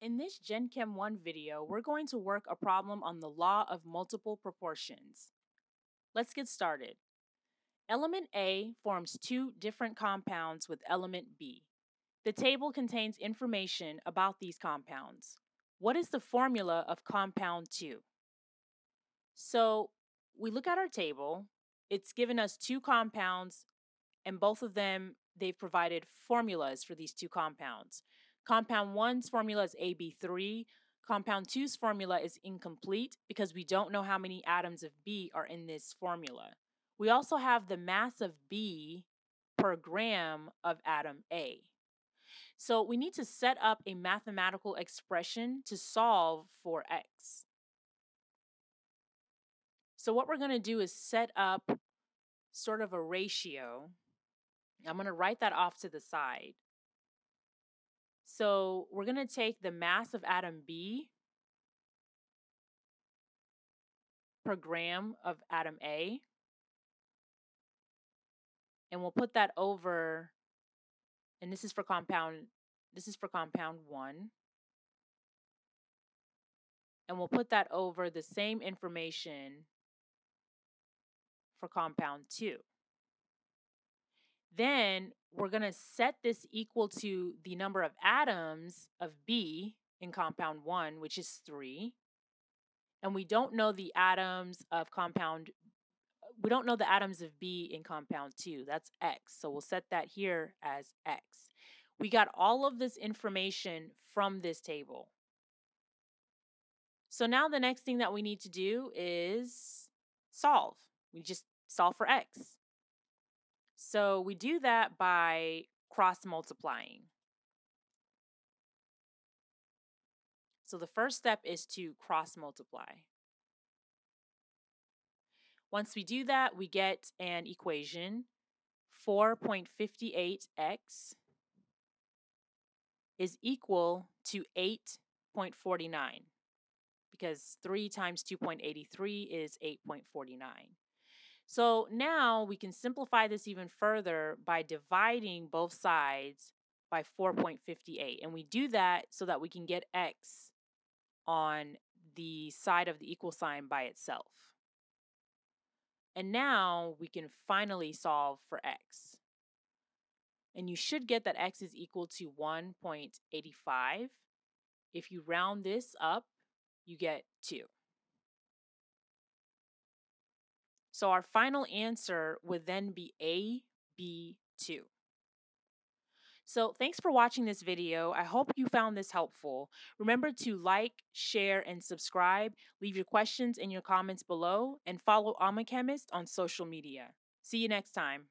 In this Gen Chem 1 video, we're going to work a problem on the law of multiple proportions. Let's get started. Element A forms two different compounds with element B. The table contains information about these compounds. What is the formula of compound 2? So we look at our table. It's given us two compounds, and both of them, they've provided formulas for these two compounds. Compound 1's formula is AB3. Compound 2's formula is incomplete because we don't know how many atoms of B are in this formula. We also have the mass of B per gram of atom A. So we need to set up a mathematical expression to solve for X. So what we're going to do is set up sort of a ratio. I'm going to write that off to the side. So we're going to take the mass of atom B per gram of atom A, and we'll put that over, and this is for compound, this is for compound 1, and we'll put that over the same information for compound 2. Then we're going to set this equal to the number of atoms of B in compound 1, which is 3. And we don't know the atoms of compound we don't know the atoms of B in compound 2. That's X. So we'll set that here as X. We got all of this information from this table. So now the next thing that we need to do is solve. We just solve for X. So we do that by cross multiplying. So the first step is to cross multiply. Once we do that, we get an equation 4.58x is equal to 8.49 because 3 times 2.83 is 8.49. So now we can simplify this even further by dividing both sides by 4.58. And we do that so that we can get x on the side of the equal sign by itself. And now we can finally solve for x. And you should get that x is equal to 1.85. If you round this up, you get 2. So our final answer would then be AB2. So thanks for watching this video. I hope you found this helpful. Remember to like, share, and subscribe. Leave your questions in your comments below and follow Alma Chemist on social media. See you next time.